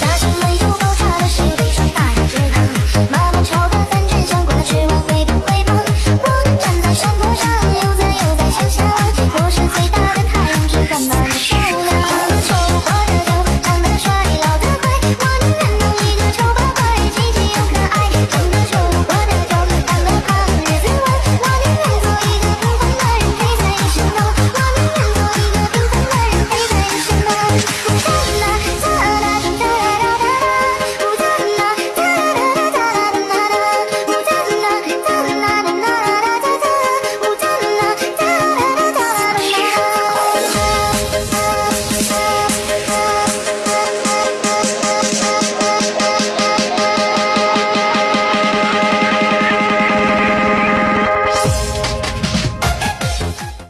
大声没有爆炸的时